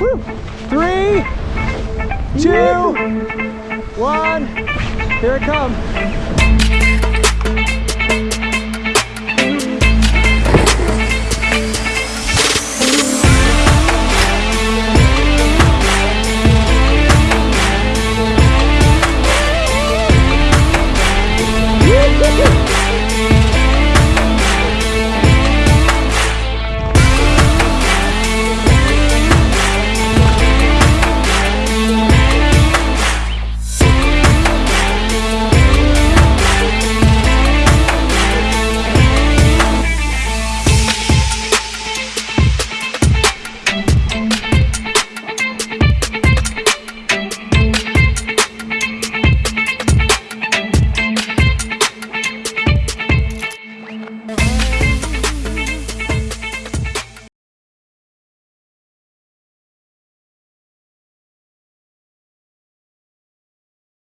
Woo. Three, two, one. Here it comes.